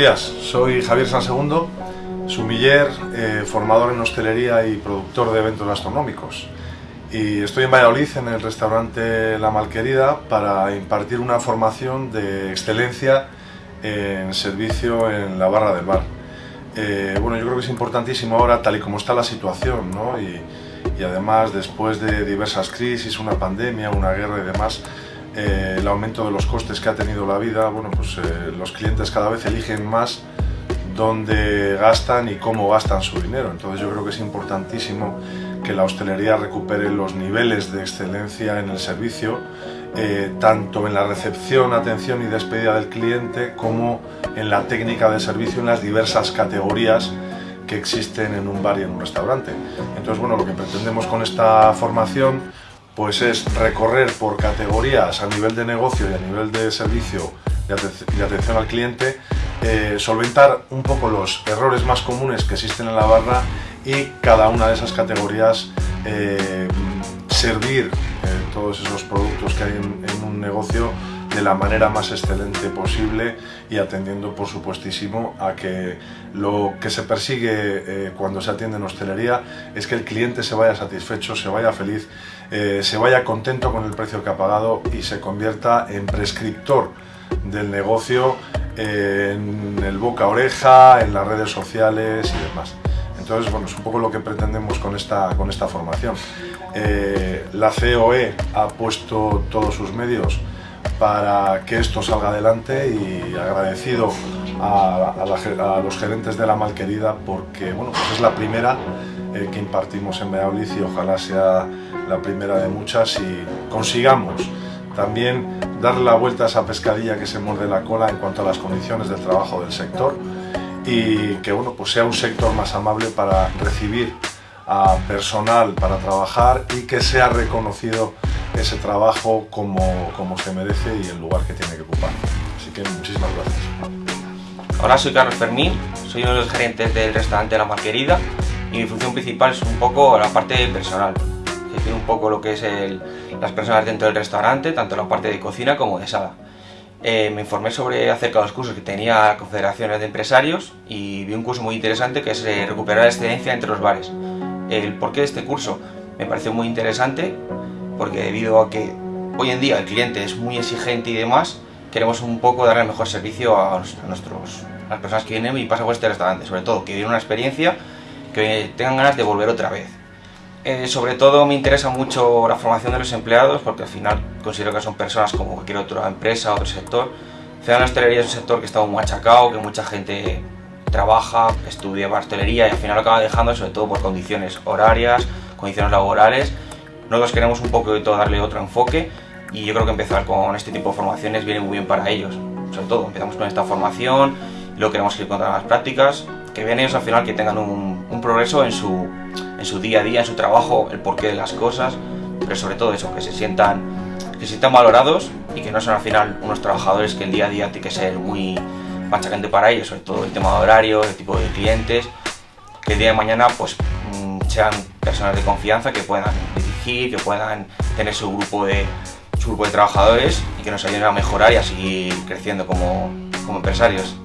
días, soy Javier Sansegundo, sumiller, eh, formador en hostelería y productor de eventos gastronómicos. Y estoy en Valladolid, en el restaurante La Malquerida, para impartir una formación de excelencia en servicio en la barra del bar. Eh, bueno, yo creo que es importantísimo ahora, tal y como está la situación, ¿no? y, y además después de diversas crisis, una pandemia, una guerra y demás, eh, el aumento de los costes que ha tenido la vida, bueno, pues eh, los clientes cada vez eligen más dónde gastan y cómo gastan su dinero. Entonces yo creo que es importantísimo que la hostelería recupere los niveles de excelencia en el servicio, eh, tanto en la recepción, atención y despedida del cliente, como en la técnica de servicio en las diversas categorías que existen en un bar y en un restaurante. Entonces, bueno, lo que pretendemos con esta formación pues es recorrer por categorías a nivel de negocio y a nivel de servicio y atención al cliente, eh, solventar un poco los errores más comunes que existen en la barra y cada una de esas categorías eh, servir eh, todos esos productos que hay en, en un negocio de la manera más excelente posible y atendiendo por supuestísimo a que lo que se persigue eh, cuando se atiende en hostelería es que el cliente se vaya satisfecho, se vaya feliz, eh, se vaya contento con el precio que ha pagado y se convierta en prescriptor del negocio eh, en el boca oreja, en las redes sociales y demás. Entonces, bueno, es un poco lo que pretendemos con esta, con esta formación. la COE ha puesto todos sus medios para que esto salga adelante y agradecido a, los gerentes de la Malquerida porque bueno, pues es la primera eh, que impartimos en Valladolid y ojalá sea la primera de muchas y consigamos también darle la vuelta a esa pescadilla que se muerde la cola en cuanto a las condiciones del trabajo del sector y que bueno, pues sea un sector más amable para recibir a personal para trabajar y que sea reconocido ese trabajo como, como se merece y el lugar que tiene que ocupar. Así que muchísimas gracias. Hola, soy Carlos Fermín, soy uno de los gerentes del restaurante La Marquerida y mi función principal es un poco la parte personal, decir, un poco lo que es el, las personas dentro del restaurante, tanto la parte de cocina como de sala. Eh, me informé sobre acerca de los cursos que tenía confederaciones de empresarios y vi un curso muy interesante que es eh, recuperar la excelencia entre los bares. El porqué de este curso me pareció muy interesante porque debido a que hoy en día el cliente es muy exigente y demás, queremos un poco darle el mejor servicio a, nuestros, las personas que vienen y pasan por este restaurante, sobre todo que vivan una experiencia que tengan ganas de volver otra vez. Eh, sobre todo me interesa mucho la formación de los empleados porque al final considero que son personas como cualquier otra empresa, otro sector. Al la hostelería es un sector que está muy machacado, que mucha gente trabaja, estudia para hostelería y al final acaba dejando sobre todo por condiciones horarias, condiciones laborales nosotros queremos un todo darle otro enfoque y yo creo que empezar con este tipo de formaciones viene muy bien para ellos. Sobre todo, empezamos con esta formación, luego queremos ir con las prácticas, que vean ellos al final que tengan un, progreso en su, en su día a día, en su trabajo, el porqué de las cosas, pero sobre todo eso, que se sientan, que se sientan valorados y que no son al final unos trabajadores que el día a día tiene que ser muy machacante para ellos, sobre todo el tema de horario, el tipo de clientes, que el día de mañana pues mm, sean personas de confianza que puedan que puedan tener su grupo de, su grupo de trabajadores y que nos ayuden a mejorar y a seguir creciendo como, como empresarios.